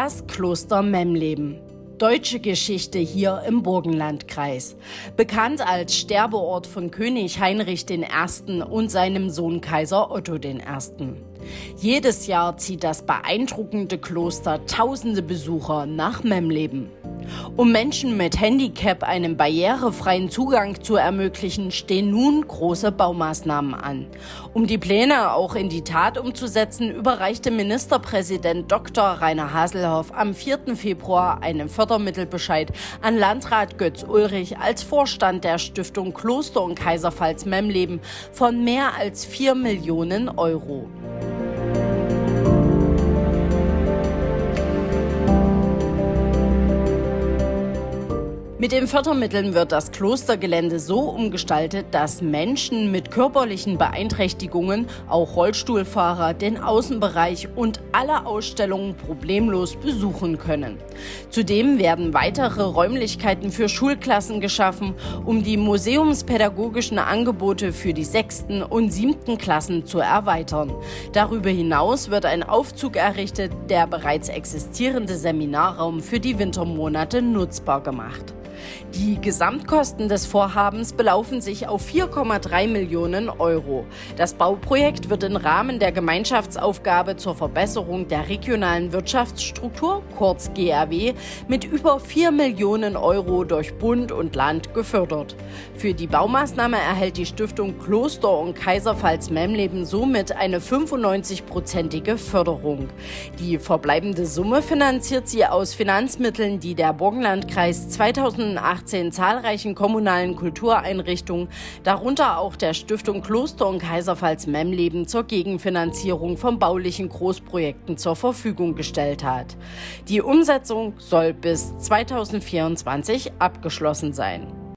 Das Kloster Memleben. Deutsche Geschichte hier im Burgenlandkreis. Bekannt als Sterbeort von König Heinrich I. und seinem Sohn Kaiser Otto I. Jedes Jahr zieht das beeindruckende Kloster tausende Besucher nach Memleben. Um Menschen mit Handicap einen barrierefreien Zugang zu ermöglichen, stehen nun große Baumaßnahmen an. Um die Pläne auch in die Tat umzusetzen, überreichte Ministerpräsident Dr. Rainer Haselhoff am 4. Februar einen Fördermittelbescheid an Landrat Götz Ulrich als Vorstand der Stiftung Kloster und Kaiserpfalz Memleben von mehr als 4 Millionen Euro. Mit den Fördermitteln wird das Klostergelände so umgestaltet, dass Menschen mit körperlichen Beeinträchtigungen, auch Rollstuhlfahrer, den Außenbereich und alle Ausstellungen problemlos besuchen können. Zudem werden weitere Räumlichkeiten für Schulklassen geschaffen, um die museumspädagogischen Angebote für die sechsten und siebten Klassen zu erweitern. Darüber hinaus wird ein Aufzug errichtet, der bereits existierende Seminarraum für die Wintermonate nutzbar gemacht. Die Gesamtkosten des Vorhabens belaufen sich auf 4,3 Millionen Euro. Das Bauprojekt wird im Rahmen der Gemeinschaftsaufgabe zur Verbesserung der regionalen Wirtschaftsstruktur, kurz GRW, mit über 4 Millionen Euro durch Bund und Land gefördert. Für die Baumaßnahme erhält die Stiftung Kloster und Kaiserpfalz Memleben somit eine 95-prozentige Förderung. Die verbleibende Summe finanziert sie aus Finanzmitteln, die der Burgenlandkreis 2000 2018 zahlreichen kommunalen Kultureinrichtungen, darunter auch der Stiftung Kloster und Kaiserpfalz Memleben zur Gegenfinanzierung von baulichen Großprojekten zur Verfügung gestellt hat. Die Umsetzung soll bis 2024 abgeschlossen sein.